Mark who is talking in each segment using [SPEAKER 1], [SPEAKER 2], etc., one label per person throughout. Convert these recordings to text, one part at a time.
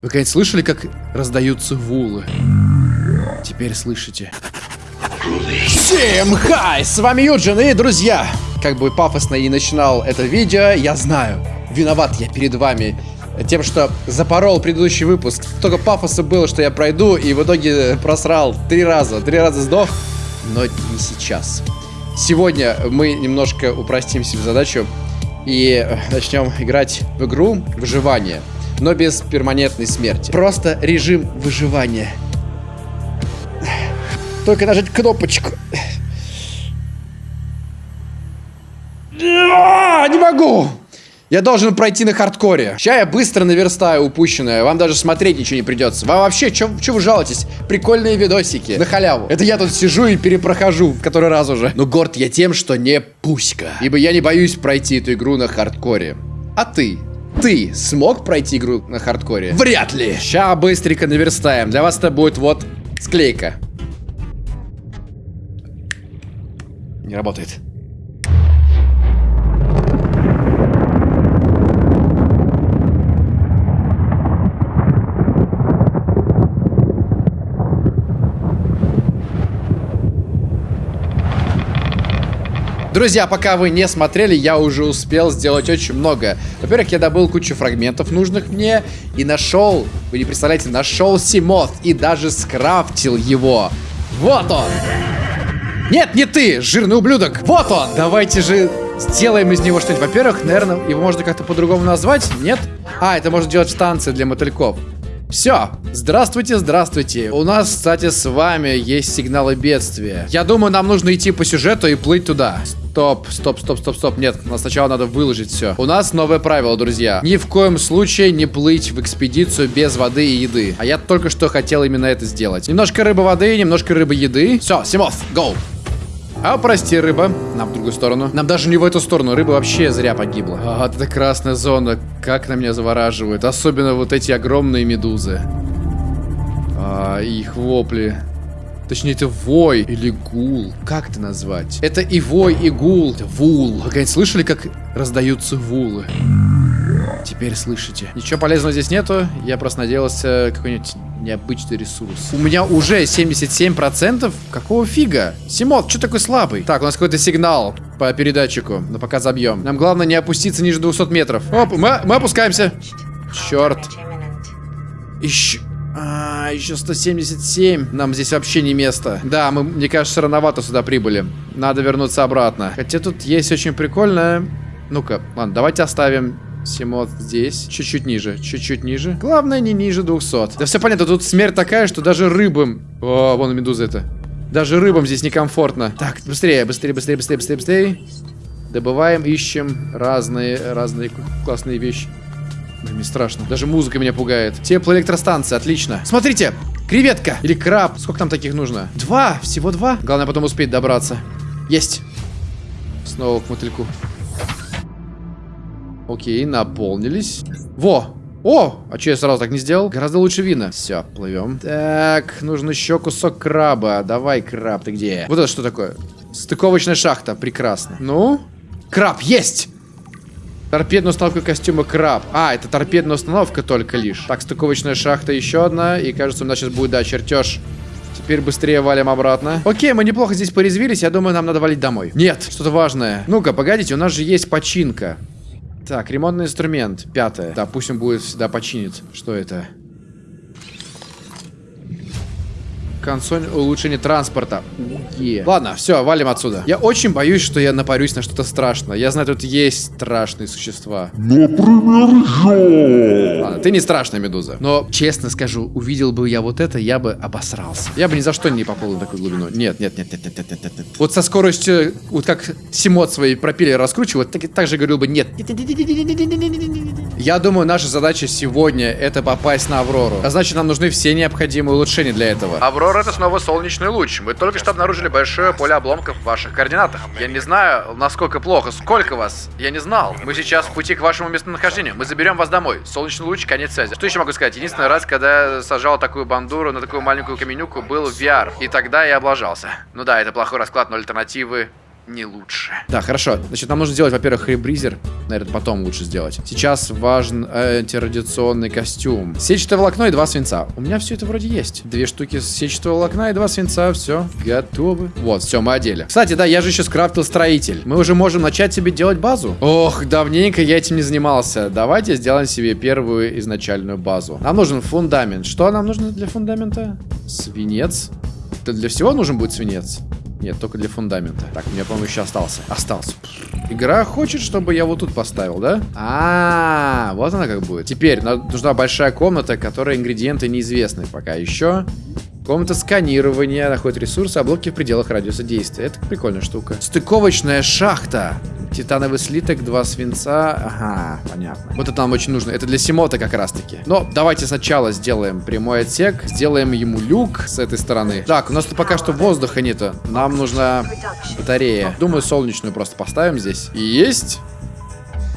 [SPEAKER 1] Вы когда-нибудь слышали, как раздаются вулы? Теперь слышите. Всем хай! С вами Юджин и друзья! Как бы пафосно и начинал это видео, я знаю. Виноват я перед вами тем, что запорол предыдущий выпуск. Только пафоса было, что я пройду, и в итоге просрал три раза. Три раза сдох, но не сейчас. Сегодня мы немножко упростим себе задачу и начнем играть в игру выживания но без перманентной смерти. Просто режим выживания. Только нажать кнопочку. А, не могу! Я должен пройти на хардкоре. Сейчас я быстро наверстаю упущенное. Вам даже смотреть ничего не придется. Вам вообще, что вы жалуетесь? Прикольные видосики. На халяву. Это я тут сижу и перепрохожу в который раз уже. Но горд я тем, что не пуська. Ибо я не боюсь пройти эту игру на хардкоре. А ты? Ты смог пройти игру на хардкоре? Вряд ли. Ща быстренько наверстаем. Для вас это будет вот склейка. Не работает. Друзья, пока вы не смотрели, я уже успел сделать очень много. Во-первых, я добыл кучу фрагментов нужных мне и нашел, вы не представляете, нашел Симот и даже скрафтил его. Вот он! Нет, не ты, жирный ублюдок! Вот он! Давайте же сделаем из него что-нибудь. Во-первых, наверное, его можно как-то по-другому назвать, нет? А, это можно делать станция для мотыльков. Все, здравствуйте, здравствуйте. У нас, кстати, с вами есть сигналы бедствия. Я думаю, нам нужно идти по сюжету и плыть туда. Стоп, стоп, стоп, стоп, стоп. Нет, нам сначала надо выложить все. У нас новое правило, друзья. Ни в коем случае не плыть в экспедицию без воды и еды. А я только что хотел именно это сделать. Немножко рыбы воды, немножко рыбы еды. Все, Симов, go! А, прости, рыба. Нам в другую сторону. Нам даже не в эту сторону. Рыба вообще зря погибла. А, вот эта красная зона. Как на меня завораживает. Особенно вот эти огромные медузы. А, их вопли. Точнее, это вой или гул. Как это назвать? Это и вой, и гул. Это вул. Вы когда-нибудь слышали, как раздаются вулы? Теперь слышите. Ничего полезного здесь нету. Я просто надеялся какой-нибудь необычный ресурс. У меня уже 77%? Какого фига? Симот, что такой слабый? Так, у нас какой-то сигнал по передатчику. Но пока забьем. Нам главное не опуститься ниже 200 метров. Оп, мы, мы опускаемся. Черт. Еще... А, еще 177. Нам здесь вообще не место. Да, мы, мне кажется, рановато сюда прибыли. Надо вернуться обратно. Хотя тут есть очень прикольное... Ну-ка, ладно, давайте оставим Симот здесь. Чуть-чуть ниже. Чуть-чуть ниже. Главное, не ниже 200. Да все понятно, тут смерть такая, что даже рыбам... О, вон медуза это. Даже рыбам здесь некомфортно. Так, быстрее, быстрее, быстрее, быстрее, быстрее, быстрее. Добываем, ищем разные, разные классные вещи. Блин, мне страшно. Даже музыка меня пугает. Теплоэлектростанция, отлично. Смотрите, креветка или краб. Сколько там таких нужно? Два, всего два. Главное потом успеть добраться. Есть. Снова к мотыльку. Окей, наполнились. Во! О! А что я сразу так не сделал? Гораздо лучше вина. Все, плывем. Так, нужно еще кусок краба. Давай, краб, ты где? Вот это что такое? Стыковочная шахта. Прекрасно. Ну? Краб, есть! Торпедная установка костюма краб. А, это торпедная установка только лишь. Так, стыковочная шахта еще одна. И кажется, у нас сейчас будет, да, чертеж. Теперь быстрее валим обратно. Окей, мы неплохо здесь порезвились. Я думаю, нам надо валить домой. Нет, что-то важное. Ну-ка, погодите, у нас же есть починка. Так, ремонтный инструмент. Пятое. Да, пусть он будет всегда починит. Что это? Консоль улучшения транспорта. Уе. Ладно, все, валим отсюда. Я очень боюсь, что я напарюсь на что-то страшное. Я знаю, тут есть страшные существа.
[SPEAKER 2] Например, я.
[SPEAKER 1] Ладно, ты не страшная медуза. Но, честно скажу, увидел бы я вот это, я бы обосрался. Я бы ни за что не поплыл на такую глубину. Нет, нет, нет, нет, нет, нет, нет, нет. Вот со скоростью, вот как Симот свои пропеллеры раскручивает, так, так же говорил бы нет. Я думаю, наша задача сегодня это попасть на Аврору. А значит, нам нужны все необходимые улучшения для этого. Аврора это снова солнечный луч. Мы только что обнаружили большое поле обломков в ваших координатах. Я не знаю, насколько плохо. Сколько вас? Я не знал. Мы сейчас в пути к вашему местонахождению. Мы заберем вас домой. Солнечный луч, конец связи. Что еще могу сказать? Единственный раз, когда я сажал такую бандуру на такую маленькую каменюку, был в VR. И тогда я облажался. Ну да, это плохой расклад, но альтернативы не лучше. Да, хорошо. Значит, нам нужно сделать, во-первых, ребризер. Наверное, потом лучше сделать. Сейчас важен антирадиационный костюм. Сетчатое волокно и два свинца. У меня все это вроде есть. Две штуки сетчатого волокна и два свинца. Все, готовы. Вот, все, мы одели. Кстати, да, я же еще скрафтил строитель. Мы уже можем начать себе делать базу. Ох, давненько я этим не занимался. Давайте сделаем себе первую изначальную базу. Нам нужен фундамент. Что нам нужно для фундамента? Свинец. Это для всего нужен будет свинец? Нет, только для фундамента. Так, у меня, по-моему, еще остался. Остался. Игра хочет, чтобы я вот тут поставил, да? А, -а, -а вот она как будет. Теперь нужна большая комната, которая ингредиенты неизвестны пока еще. Комната сканирования находит ресурсы, а блоки в пределах радиуса действия. Это прикольная штука. Стыковочная шахта. Титановый слиток, два свинца. Ага, понятно. Вот это нам очень нужно. Это для Симота как раз таки. Но давайте сначала сделаем прямой отсек. Сделаем ему люк с этой стороны. Так, у нас тут пока что воздуха нету. Нам нужна батарея. Думаю, солнечную просто поставим здесь. И есть.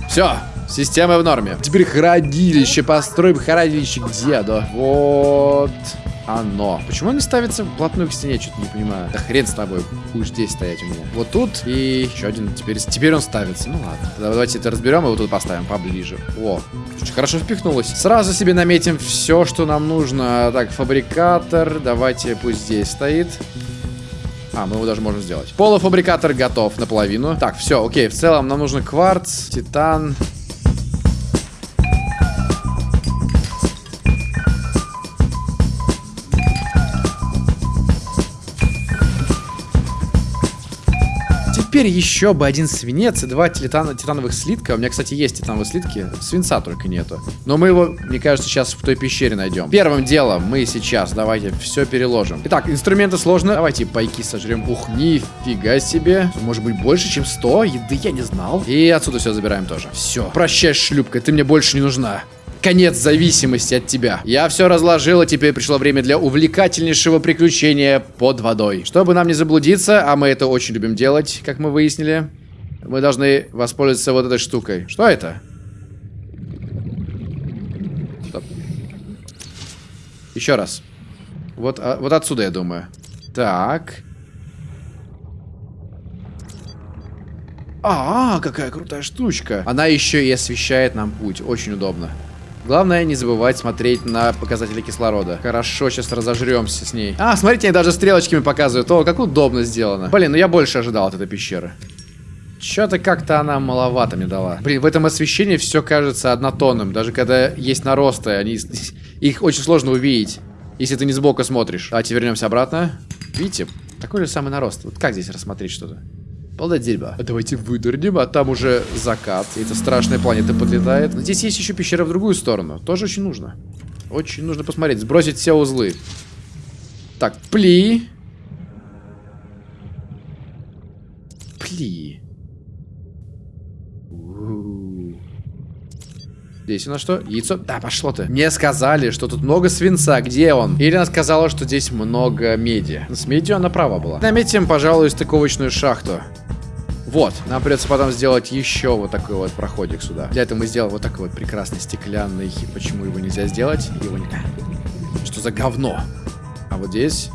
[SPEAKER 1] Все, система в норме. Теперь хранилище. Построим хранилище где, да? Вот оно. Почему не ставится вплотную к стене? Что-то не понимаю. Да хрен с тобой. Будешь здесь стоять у меня. Вот тут и еще один. Теперь, теперь он ставится. Ну ладно. Тогда давайте это разберем и вот тут поставим поближе. О, очень хорошо впихнулось. Сразу себе наметим все, что нам нужно. Так, фабрикатор. Давайте пусть здесь стоит. А, мы его даже можем сделать. Полуфабрикатор готов наполовину. Так, все, окей. В целом нам нужен кварц, титан, Теперь еще бы один свинец и два титан титановых слитка. У меня, кстати, есть титановые слитки. Свинца только нету. Но мы его, мне кажется, сейчас в той пещере найдем. Первым делом мы сейчас, давайте, все переложим. Итак, инструменты сложно. Давайте пайки сожрем. Ух, нифига себе. Может быть, больше, чем 100? Еды я не знал. И отсюда все забираем тоже. Все. Прощай, шлюпка, ты мне больше не нужна конец зависимости от тебя. Я все разложил, и теперь пришло время для увлекательнейшего приключения под водой. Чтобы нам не заблудиться, а мы это очень любим делать, как мы выяснили, мы должны воспользоваться вот этой штукой. Что это? Стоп. Еще раз. Вот, а, вот отсюда, я думаю. Так. А, -а, какая крутая штучка. Она еще и освещает нам путь. Очень удобно. Главное не забывать смотреть на показатели кислорода. Хорошо, сейчас разожремся с ней. А, смотрите, они даже стрелочками показывают. О, как удобно сделано. Блин, ну я больше ожидал от этой пещеры. Что-то как-то она маловато мне дала. Блин, в этом освещении все кажется однотонным. Даже когда есть наросты, они, их очень сложно увидеть, если ты не сбоку смотришь. Давайте вернемся обратно. Видите, такой же самый нарост. Вот как здесь рассмотреть что-то? Полное дерьмо. А давайте выдурнем, а там уже закат. И эта страшная планета подлетает. Но здесь есть еще пещера в другую сторону. Тоже очень нужно. Очень нужно посмотреть. Сбросить все узлы. Так, пли. Пли. Здесь у нас что? Яйцо? Да, пошло ты. Мне сказали, что тут много свинца. Где он? Или она сказала, что здесь много меди. С медью она права была. Наметим, пожалуй, стыковочную шахту. Вот, нам придется потом сделать еще вот такой вот проходик сюда. Для этого мы сделаем вот такой вот прекрасный стеклянный. Почему его нельзя сделать? Его не... Что за говно? А вот здесь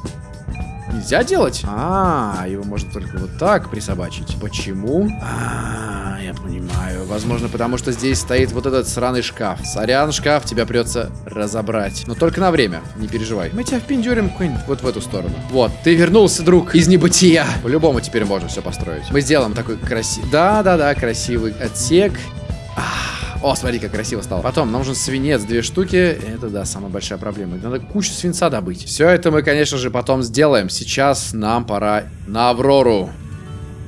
[SPEAKER 1] нельзя делать? А, его можно только вот так присобачить. Почему? А, я понимаю. Возможно, потому что здесь стоит вот этот сраный шкаф. Сорян, шкаф, тебя придется разобрать. Но только на время, не переживай. Мы тебя впендюрим вот в эту сторону. Вот, ты вернулся, друг, из небытия. По-любому теперь можно все построить. Мы сделаем такой красивый... Да-да-да, красивый отсек. О, смотри, как красиво стало. Потом, нам нужен свинец, две штуки. Это, да, самая большая проблема. Надо кучу свинца добыть. Все это мы, конечно же, потом сделаем. Сейчас нам пора на Аврору.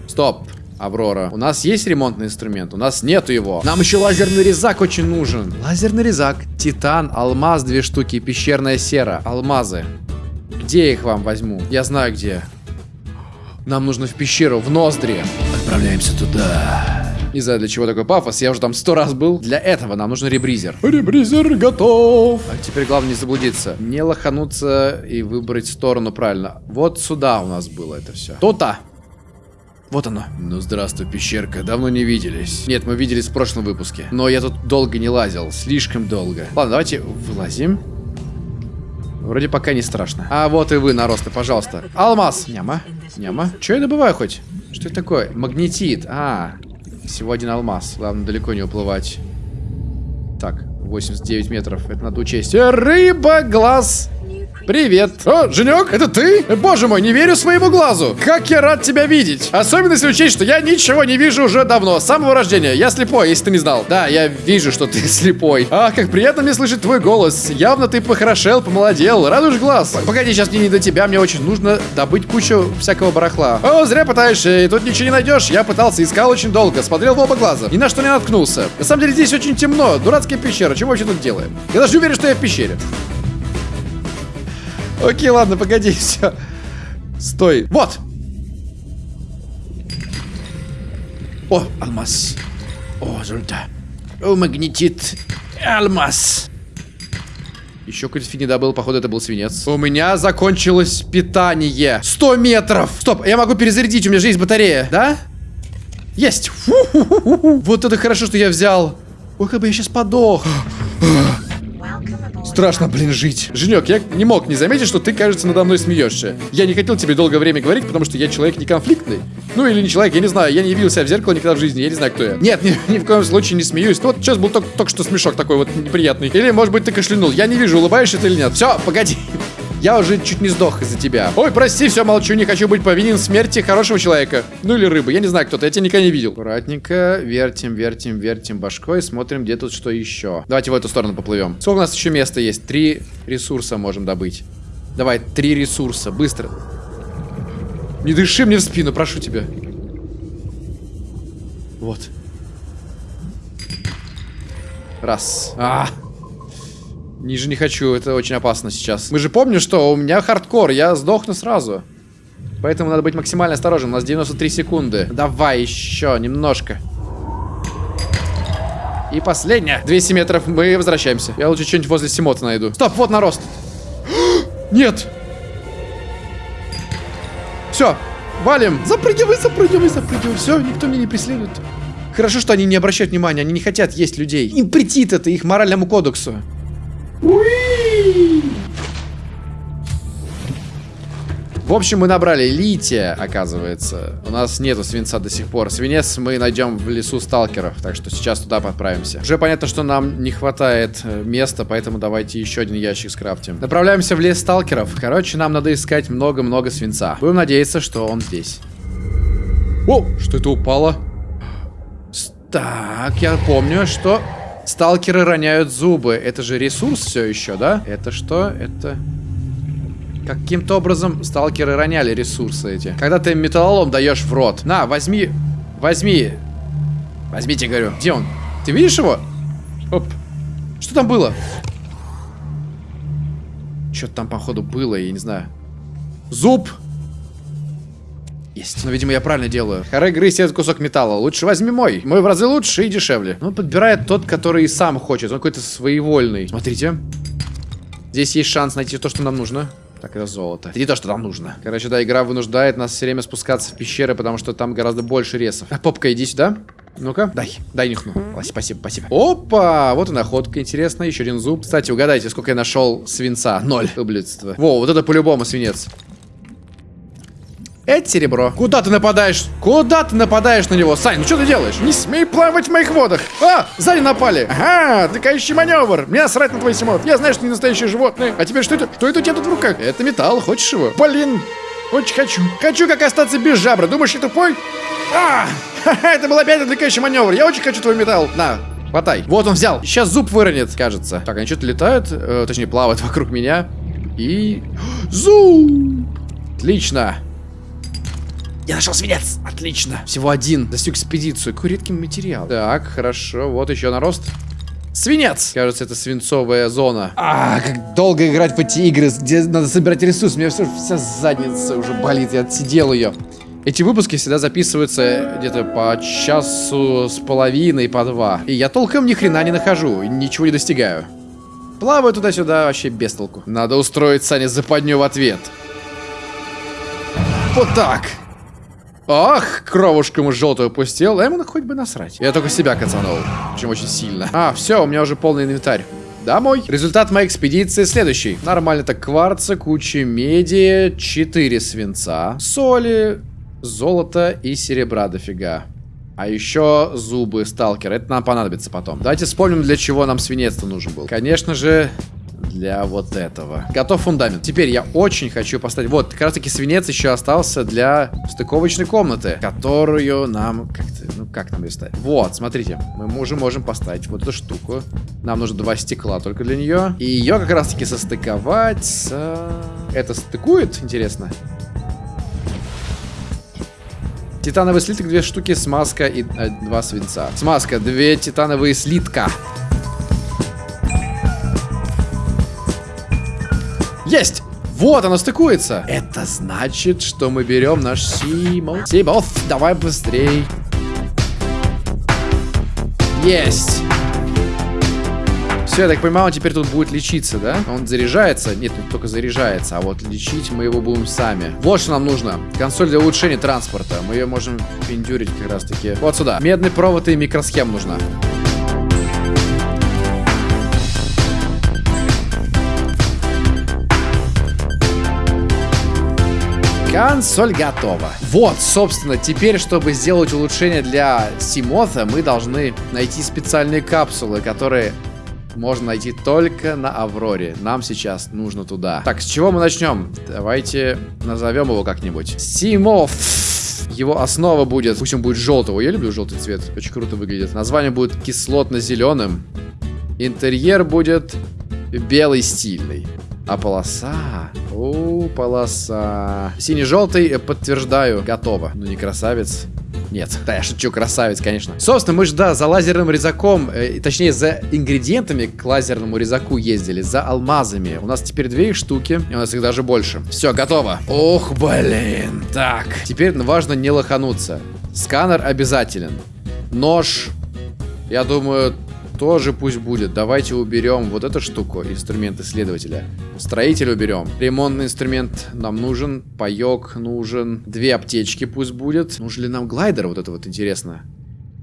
[SPEAKER 1] Стоп. Аврора. У нас есть ремонтный инструмент? У нас нету его. Нам еще лазерный резак очень нужен. Лазерный резак. Титан, алмаз, две штуки, пещерная сера. Алмазы. Где я их вам возьму? Я знаю где. Нам нужно в пещеру, в ноздри. Отправляемся туда. Не знаю, для чего такой пафос, я уже там сто раз был. Для этого нам нужен ребризер. Ребризер готов. А теперь главное не заблудиться. Не лохануться и выбрать сторону правильно. Вот сюда у нас было это все. То-то. Вот оно. Ну, здравствуй, пещерка. Давно не виделись. Нет, мы виделись в прошлом выпуске. Но я тут долго не лазил. Слишком долго. Ладно, давайте вылазим. Вроде пока не страшно. А вот и вы, наросты, пожалуйста. Алмаз. Няма. Няма. Че я добываю хоть? Что это такое? Магнетит. А, всего один алмаз. Главное, далеко не уплывать. Так, 89 метров. Это надо учесть. Рыба, глаз. Привет. О, Женек, это ты? Боже мой, не верю своему глазу. Как я рад тебя видеть. Особенно если учесть, что я ничего не вижу уже давно. С самого рождения. Я слепой, если ты не знал. Да, я вижу, что ты слепой. Ах, как приятно мне слышать твой голос. Явно ты похорошел, помолодел. Радуешь глаз. Погоди, сейчас мне не до тебя. Мне очень нужно добыть кучу всякого барахла. О, зря пытаешься. И тут ничего не найдешь. Я пытался, искал очень долго. Смотрел в оба глаза. Ни на что не наткнулся. На самом деле здесь очень темно. Дурацкая пещера. Чего вообще тут делаем? Я даже не уверен, что я в пещере. Окей, ладно, погоди, все. Стой. Вот! О, алмаз. О, золото. О, магнетит. Алмаз. Еще какой-то фигни добыл, походу это был свинец. У меня закончилось питание. 100 метров. Стоп, я могу перезарядить, у меня же есть батарея. Да? Есть. Фу-ху-ху-ху. Вот это хорошо, что я взял. Ой, как бы я сейчас подох. Страшно, блин, жить. Женек, я не мог не заметить, что ты, кажется, надо мной смеешься. Я не хотел тебе долгое время говорить, потому что я человек не конфликтный. Ну или не человек, я не знаю. Я не себя в зеркало никогда в жизни, я не знаю, кто я. Нет, ни, ни в коем случае не смеюсь. Ну вот сейчас был только, только что смешок такой вот неприятный. Или, может быть, ты кашлянул. Я не вижу, улыбаешься ты или нет. Все, погоди. Я уже чуть не сдох из-за тебя. Ой, прости, все, молчу, не хочу быть повинен в смерти хорошего человека. Ну или рыбы, я не знаю, кто-то, я тебя никогда не видел. Аккуратненько, вертим, вертим, вертим башкой, смотрим, где тут что еще. Давайте в эту сторону поплывем. Сколько у нас еще места есть? Три ресурса можем добыть. Давай, три ресурса, быстро. Не дыши мне в спину, прошу тебя. Вот. Раз. А, Ниже не хочу, это очень опасно сейчас. Мы же помним, что у меня хардкор, я сдохну сразу. Поэтому надо быть максимально осторожным. У нас 93 секунды. Давай еще немножко. И последняя. 200 метров, мы возвращаемся. Я лучше что-нибудь возле Симота найду. Стоп, вот нарост. Нет. Все, валим. Запрыгивай, запрыгивай, запрыгивай. Все, никто меня не преследует. Хорошо, что они не обращают внимания, они не хотят есть людей. Им претит это их моральному кодексу. В общем, мы набрали лития, оказывается. У нас нету свинца до сих пор. Свинец мы найдем в лесу сталкеров, так что сейчас туда подправимся. Уже понятно, что нам не хватает э, места, поэтому давайте еще один ящик скрафтим. Направляемся в лес сталкеров. Короче, нам надо искать много-много свинца. Будем надеяться, что он здесь. О, что это упало? Так, я помню, что сталкеры роняют зубы. Это же ресурс все еще, да? Это что? Это... Каким-то образом сталкеры роняли ресурсы эти. Когда ты металлолом даешь в рот. На, возьми. Возьми. Возьмите, говорю. Где он? Ты видишь его? Оп. Что там было? Что-то там, походу, было, я не знаю. Зуб. Есть. Но, видимо, я правильно делаю. Харе грызть этот кусок металла. Лучше возьми мой. Мой в разы лучше и дешевле. Он подбирает тот, который и сам хочет. Он какой-то своевольный. Смотрите. Здесь есть шанс найти то, что нам нужно. Так, это золото. Это не то, что нам нужно. Короче, да, игра вынуждает нас все время спускаться в пещеры, потому что там гораздо больше ресов. А, попка, иди сюда. Ну-ка, дай, дай нюхну. Спасибо, спасибо. Опа, вот и находка интересная, еще один зуб. Кстати, угадайте, сколько я нашел свинца? Ноль. Ублюдство. Во, вот это по-любому свинец. Это серебро. Куда ты нападаешь? Куда ты нападаешь на него? Сань, ну что ты делаешь? Не смей плавать в моих водах. А, сзади напали. Ага, отвлекающий маневр. Мне срать на твой симот. Я знаю, что не настоящее животное. А теперь что это? Что это у тебя тут в руках? Это металл, хочешь его? Блин, очень хочу. Хочу как остаться без жабры. Думаешь, я тупой? А, это был опять отвлекающий маневр. Я очень хочу твой металл. На, хватай. Вот он взял. Сейчас зуб выронит, кажется. Так, они что-то летают, э, точнее, плавают вокруг меня. И... Зуб! Отлично. Я нашел свинец! Отлично! Всего один. Достиг экспедицию. Какой редкий материал. Так, хорошо. Вот еще нарост. Свинец! Кажется, это свинцовая зона. А, как долго играть в эти игры, где надо собирать ресурсы. У меня все, вся задница уже болит. Я отсидел ее. Эти выпуски всегда записываются где-то по часу с половиной, по два. И я толком ни хрена не нахожу, ничего не достигаю. Плаваю туда-сюда вообще без толку. Надо устроить Сане западню в ответ. Вот так. Ах, кровушку ему желтую пустил, а ему хоть бы насрать. Я только себя кацанул, причем очень сильно. А, все, у меня уже полный инвентарь. домой. Результат моей экспедиции следующий. Нормально так кварца, куча меди, 4 свинца, соли, золота и серебра дофига. А еще зубы сталкера. Это нам понадобится потом. Давайте вспомним, для чего нам свинец нужен был. Конечно же, для вот этого. Готов фундамент. Теперь я очень хочу поставить... Вот, как раз таки свинец еще остался для стыковочной комнаты, которую нам как-то... Ну, как нам ее ставить? Вот, смотрите. Мы уже можем поставить вот эту штуку. Нам нужно два стекла только для нее. И ее как раз таки состыковать с... Это стыкует, интересно? Титановый слиток, две штуки, смазка и э, два свинца. Смазка, две титановые слитка. Есть! Вот, оно стыкуется. Это значит, что мы берем наш Симо. Симов, давай быстрей. Есть. Все, я так понимаю, он теперь тут будет лечиться, да? Он заряжается? Нет, он только заряжается. А вот лечить мы его будем сами. Вот что нам нужно. Консоль для улучшения транспорта. Мы ее можем пиндюрить как раз таки. Вот сюда. Медный провод и микросхем нужна. Консоль готова. Вот, собственно, теперь, чтобы сделать улучшение для Симота, мы должны найти специальные капсулы, которые можно найти только на Авроре. Нам сейчас нужно туда. Так, с чего мы начнем? Давайте назовем его как-нибудь. Симов. Его основа будет, пусть он будет желтого. Я люблю желтый цвет, очень круто выглядит. Название будет кислотно-зеленым. Интерьер будет белый стильный. А полоса? О, полоса. Синий-желтый, э, подтверждаю, готово. Ну не красавец. Нет, да, я шучу, красавец, конечно. Собственно, мы же, да, за лазерным резаком, э, точнее, за ингредиентами к лазерному резаку ездили, за алмазами. У нас теперь две их штуки, и у нас их даже больше. Все, готово. Ох, блин. Так, теперь важно не лохануться. Сканер обязателен. Нож, я думаю, тоже пусть будет. Давайте уберем вот эту штуку, инструмент исследователя. Строитель уберем. Ремонтный инструмент нам нужен. Паек нужен. Две аптечки пусть будет. Нужен ли нам глайдер? Вот это вот интересно.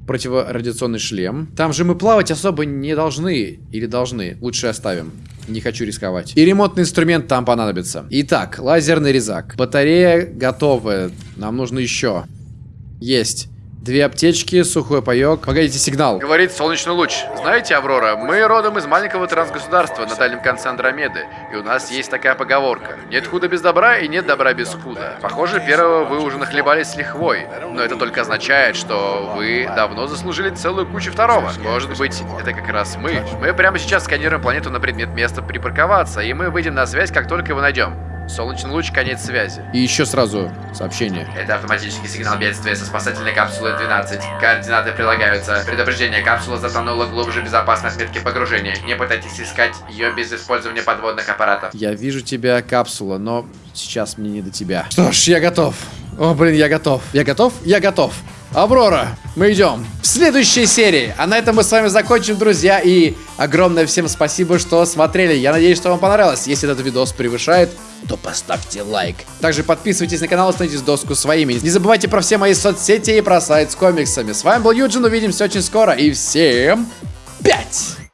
[SPEAKER 1] Противорадиационный шлем. Там же мы плавать особо не должны. Или должны. Лучше оставим. Не хочу рисковать. И ремонтный инструмент там понадобится. Итак, лазерный резак. Батарея готовая. Нам нужно еще. Есть. Две аптечки, сухой паек. Погодите, сигнал. Говорит солнечный луч. Знаете, Аврора, мы родом из маленького трансгосударства на дальнем конце Андромеды. И у нас есть такая поговорка. Нет худа без добра и нет добра без худа. Похоже, первого вы уже нахлебались с лихвой. Но это только означает, что вы давно заслужили целую кучу второго. Может быть, это как раз мы. Мы прямо сейчас сканируем планету на предмет места припарковаться, и мы выйдем на связь, как только его найдем. Солнечный луч, конец связи. И еще сразу сообщение.
[SPEAKER 3] Это автоматический сигнал бедствия со спасательной капсулой 12. Координаты прилагаются. Предупреждение, капсула затонула глубже безопасной отметки погружения. Не пытайтесь искать ее без использования подводных аппаратов.
[SPEAKER 1] Я вижу тебя, капсула, но сейчас мне не до тебя. Что ж, я готов. О, блин, я готов. Я готов? Я готов. Аврора, мы идем в следующей серии. А на этом мы с вами закончим, друзья. И огромное всем спасибо, что смотрели. Я надеюсь, что вам понравилось. Если этот видос превышает, то поставьте лайк. Также подписывайтесь на канал, становитесь доску своими. Не забывайте про все мои соцсети и про сайт с комиксами. С вами был Юджин, увидимся очень скоро. И всем пять!